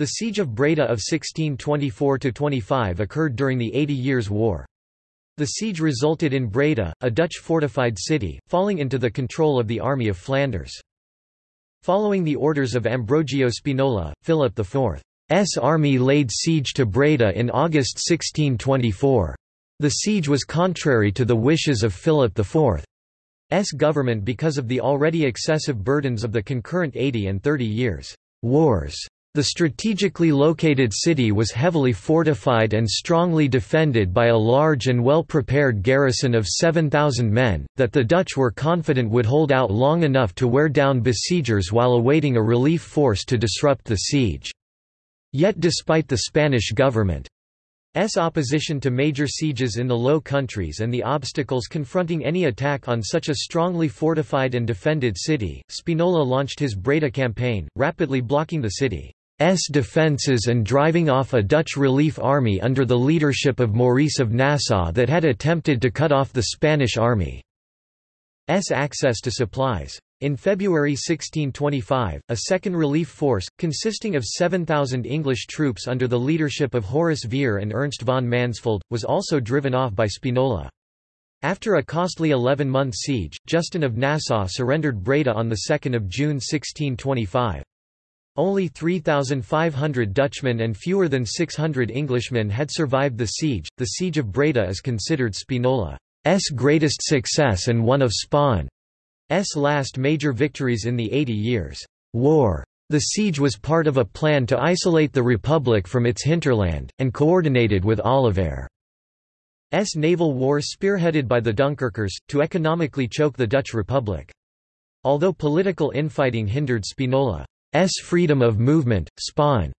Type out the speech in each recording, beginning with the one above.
The Siege of Breda of 1624–25 occurred during the Eighty Years' War. The siege resulted in Breda, a Dutch fortified city, falling into the control of the Army of Flanders. Following the orders of Ambrogio Spinola, Philip IV's army laid siege to Breda in August 1624. The siege was contrary to the wishes of Philip IV's government because of the already excessive burdens of the concurrent 80 and 30 years' wars. The strategically located city was heavily fortified and strongly defended by a large and well-prepared garrison of 7,000 men, that the Dutch were confident would hold out long enough to wear down besiegers while awaiting a relief force to disrupt the siege. Yet despite the Spanish government S opposition to major sieges in the Low Countries and the obstacles confronting any attack on such a strongly fortified and defended city, Spinola launched his Breda campaign, rapidly blocking the city. S defences and driving off a Dutch relief army under the leadership of Maurice of Nassau that had attempted to cut off the Spanish army's access to supplies. In February 1625, a second relief force, consisting of 7,000 English troops under the leadership of Horace Vere and Ernst von Mansfeld, was also driven off by Spinola. After a costly 11-month siege, Justin of Nassau surrendered Breda on 2 June 1625. Only 3,500 Dutchmen and fewer than 600 Englishmen had survived the siege. The Siege of Breda is considered Spinola's greatest success and one of Spain's last major victories in the Eighty Years' War. The siege was part of a plan to isolate the Republic from its hinterland, and coordinated with Olivares's naval war spearheaded by the Dunkirkers, to economically choke the Dutch Republic. Although political infighting hindered Spinola S freedom of movement, Spain's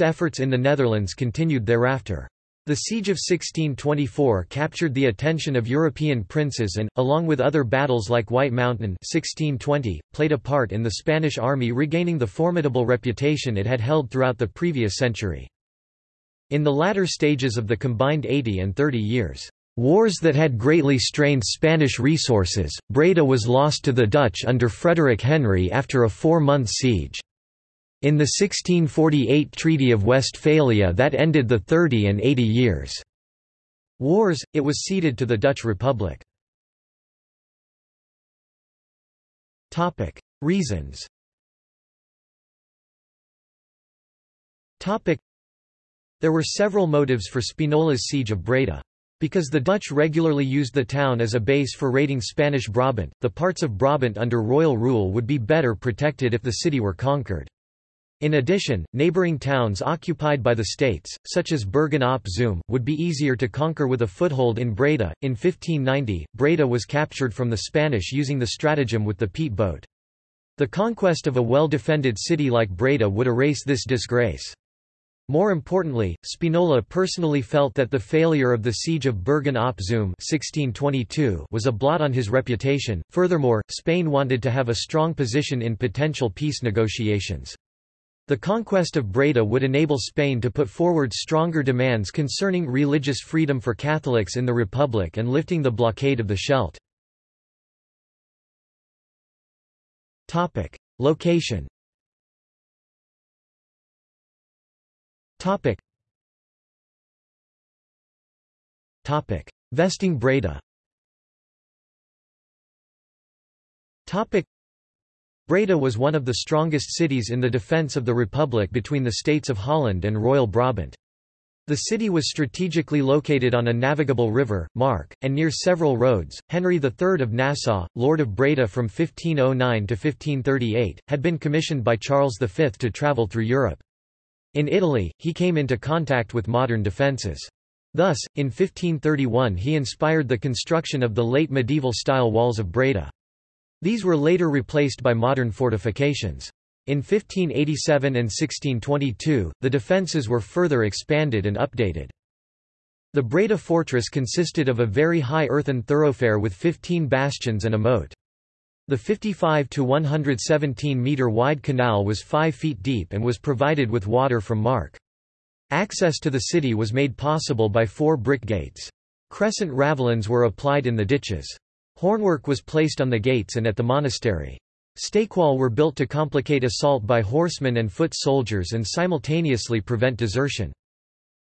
efforts in the Netherlands continued thereafter. The Siege of 1624 captured the attention of European princes and, along with other battles like White Mountain 1620, played a part in the Spanish army regaining the formidable reputation it had held throughout the previous century. In the latter stages of the combined 80 and 30 years' Wars that had greatly strained Spanish resources, Breda was lost to the Dutch under Frederick Henry after a four-month siege. In the 1648 Treaty of Westphalia that ended the Thirty and Eighty Years' Wars, it was ceded to the Dutch Republic. Reasons There were several motives for Spinola's siege of Breda. Because the Dutch regularly used the town as a base for raiding Spanish Brabant, the parts of Brabant under royal rule would be better protected if the city were conquered. In addition, neighbouring towns occupied by the states, such as Bergen op Zoom, would be easier to conquer with a foothold in Breda. In 1590, Breda was captured from the Spanish using the stratagem with the peat boat. The conquest of a well-defended city like Breda would erase this disgrace. More importantly, Spinola personally felt that the failure of the siege of Bergen op Zoom 1622 was a blot on his reputation. Furthermore, Spain wanted to have a strong position in potential peace negotiations. The conquest of Breda would enable Spain to put forward stronger demands concerning religious freedom for Catholics in the Republic and lifting the blockade of the Scheldt. Location Topic. Topic. Vesting Breda Topic. Breda was one of the strongest cities in the defence of the Republic between the states of Holland and Royal Brabant. The city was strategically located on a navigable river, Mark, and near several roads. Henry III of Nassau, Lord of Breda from 1509 to 1538, had been commissioned by Charles V to travel through Europe. In Italy, he came into contact with modern defences. Thus, in 1531 he inspired the construction of the late medieval-style walls of Breda. These were later replaced by modern fortifications. In 1587 and 1622, the defences were further expanded and updated. The Breda fortress consisted of a very high earthen thoroughfare with 15 bastions and a moat. The 55 to 117 meter wide canal was 5 feet deep and was provided with water from Mark. Access to the city was made possible by four brick gates. Crescent ravelins were applied in the ditches. Hornwork was placed on the gates and at the monastery. Stakewall were built to complicate assault by horsemen and foot soldiers and simultaneously prevent desertion.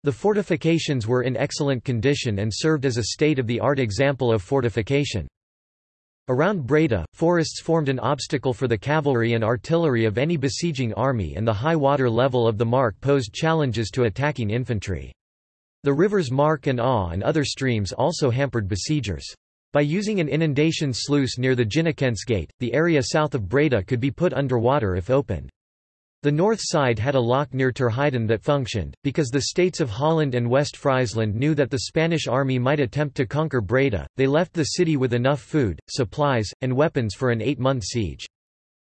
The fortifications were in excellent condition and served as a state-of-the-art example of fortification. Around Breda, forests formed an obstacle for the cavalry and artillery of any besieging army and the high water level of the Mark posed challenges to attacking infantry. The rivers Mark and Awe and other streams also hampered besiegers. By using an inundation sluice near the Ginnekens Gate, the area south of Breda could be put under water if opened. The north side had a lock near Terheiden that functioned, because the states of Holland and West Friesland knew that the Spanish army might attempt to conquer Breda, they left the city with enough food, supplies, and weapons for an eight-month siege.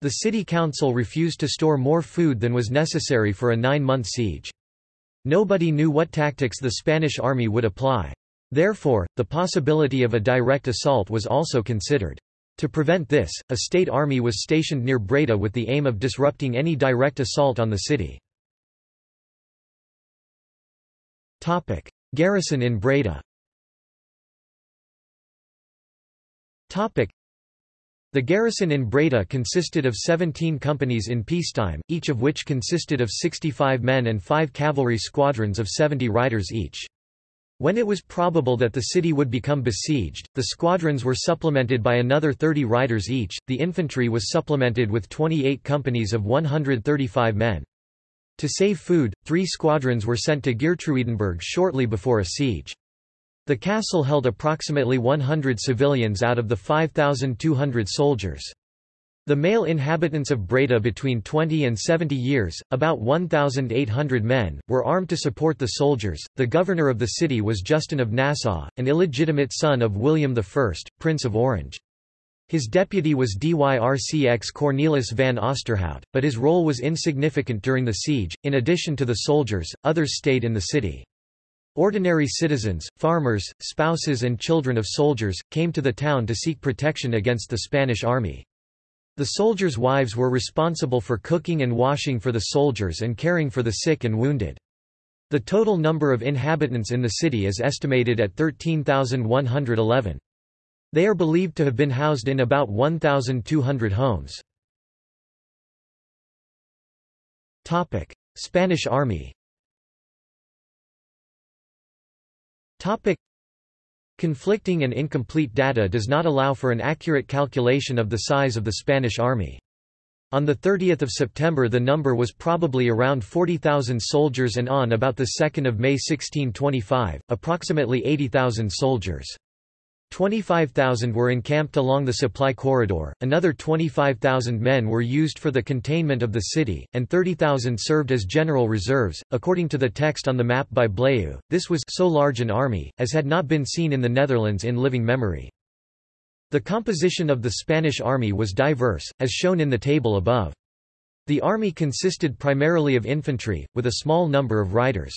The city council refused to store more food than was necessary for a nine-month siege. Nobody knew what tactics the Spanish army would apply. Therefore, the possibility of a direct assault was also considered. To prevent this, a state army was stationed near Breda with the aim of disrupting any direct assault on the city. Garrison in Breda the garrison in Breda consisted of 17 companies in peacetime, each of which consisted of 65 men and five cavalry squadrons of 70 riders each. When it was probable that the city would become besieged, the squadrons were supplemented by another 30 riders each, the infantry was supplemented with 28 companies of 135 men. To save food, three squadrons were sent to Geertruidenberg shortly before a siege. The castle held approximately 100 civilians out of the 5,200 soldiers. The male inhabitants of Breda between 20 and 70 years, about 1,800 men, were armed to support the soldiers. The governor of the city was Justin of Nassau, an illegitimate son of William I, Prince of Orange. His deputy was Dyrcx Cornelis van Oosterhout, but his role was insignificant during the siege. In addition to the soldiers, others stayed in the city. Ordinary citizens, farmers, spouses, and children of soldiers came to the town to seek protection against the Spanish army. The soldiers' wives were responsible for cooking and washing for the soldiers and caring for the sick and wounded. The total number of inhabitants in the city is estimated at 13,111. They are believed to have been housed in about 1,200 homes. Spanish Army Conflicting and incomplete data does not allow for an accurate calculation of the size of the Spanish army. On 30 September the number was probably around 40,000 soldiers and on about 2 May 1625, approximately 80,000 soldiers. 25,000 were encamped along the supply corridor, another 25,000 men were used for the containment of the city, and 30,000 served as general reserves. According to the text on the map by Blaeu, this was so large an army, as had not been seen in the Netherlands in living memory. The composition of the Spanish army was diverse, as shown in the table above. The army consisted primarily of infantry, with a small number of riders.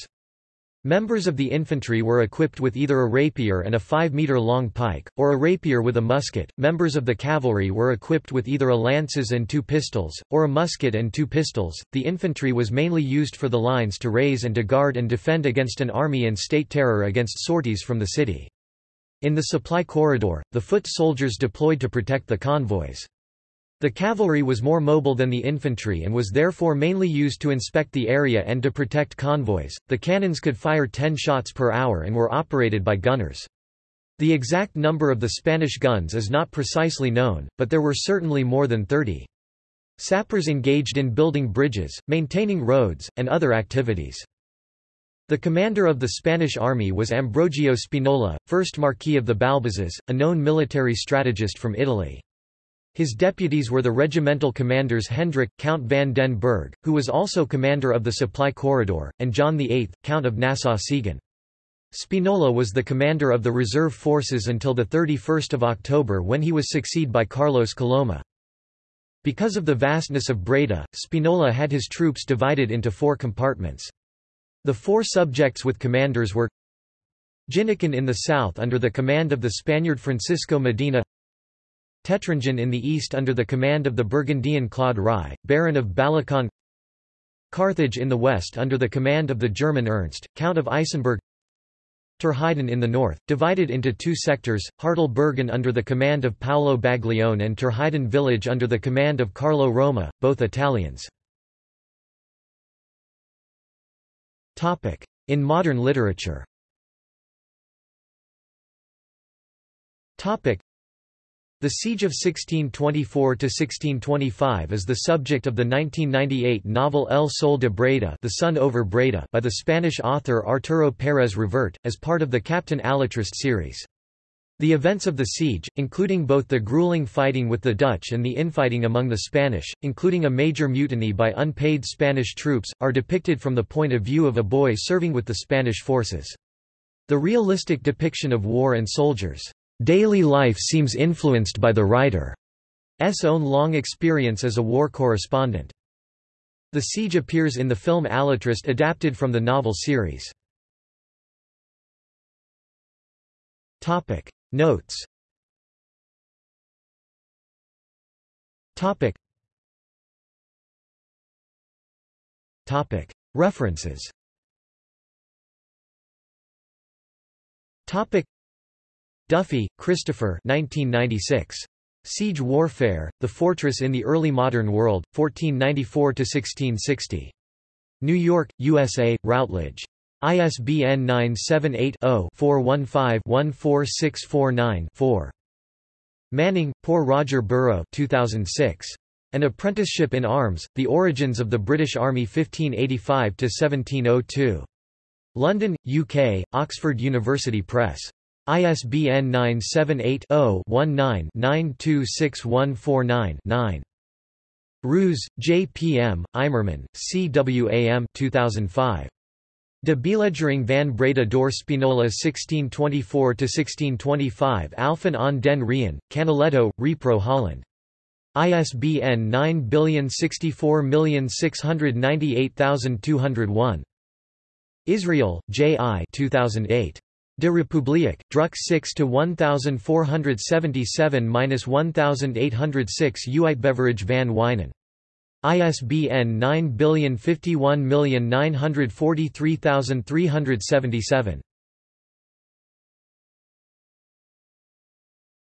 Members of the infantry were equipped with either a rapier and a 5-meter-long pike, or a rapier with a musket. Members of the cavalry were equipped with either a lances and two pistols, or a musket and two pistols. The infantry was mainly used for the lines to raise and to guard and defend against an army and state terror against sorties from the city. In the supply corridor, the foot soldiers deployed to protect the convoys. The cavalry was more mobile than the infantry and was therefore mainly used to inspect the area and to protect convoys. The cannons could fire 10 shots per hour and were operated by gunners. The exact number of the Spanish guns is not precisely known, but there were certainly more than 30. Sappers engaged in building bridges, maintaining roads, and other activities. The commander of the Spanish army was Ambrogio Spinola, 1st Marquis of the Balbazes, a known military strategist from Italy. His deputies were the regimental commanders Hendrik, Count van den Berg, who was also commander of the supply corridor, and John VIII, Count of Nassau-Siegen. Spinola was the commander of the reserve forces until 31 October when he was succeeded by Carlos Coloma. Because of the vastness of Breda, Spinola had his troops divided into four compartments. The four subjects with commanders were Ginneken in the south under the command of the Spaniard Francisco Medina Teteringen in the east under the command of the Burgundian Claude Rai, Baron of Ballacan Carthage in the west under the command of the German Ernst, Count of Isenburg. Terheiden in the north, divided into two sectors, Hartelbergen under the command of Paolo Baglione and Terheiden village under the command of Carlo Roma, both Italians. In modern literature the Siege of 1624–1625 is the subject of the 1998 novel El Sol de Breda, The Sun over Breda by the Spanish author Arturo Pérez Reverte, as part of the Captain Alatriste series. The events of the siege, including both the grueling fighting with the Dutch and the infighting among the Spanish, including a major mutiny by unpaid Spanish troops, are depicted from the point of view of a boy serving with the Spanish forces. The realistic depiction of war and soldiers' Daily life seems influenced by the writer's own long experience as a war correspondent. The siege appears in the film Alatriste adapted from the novel series. Notes. Topic. Topic. References Duffy, Christopher 1996. Siege Warfare, The Fortress in the Early Modern World, 1494–1660. New York, USA, Routledge. ISBN 978-0-415-14649-4. Manning, Poor Roger Burrow 2006. An Apprenticeship in Arms, The Origins of the British Army 1585–1702. London, UK, Oxford University Press. ISBN 978-0-19-926149-9. Roos, J. P. M., Eymerman, C. W. A. M. 2005. De Belegering van Breda door Spinola 1624–1625 Alphen aan den Rijn, Canaletto, Repro Holland. ISBN 9064698201. Israel, J. I. 2008. De Republiek, Druk 6 to 1477-1806 Uitgeverij van Wijnen. ISBN 9051943377.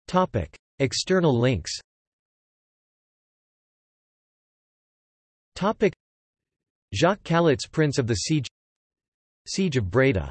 Topic: External links. Topic: Jacques Callot's Prince of the Siege Siege of Breda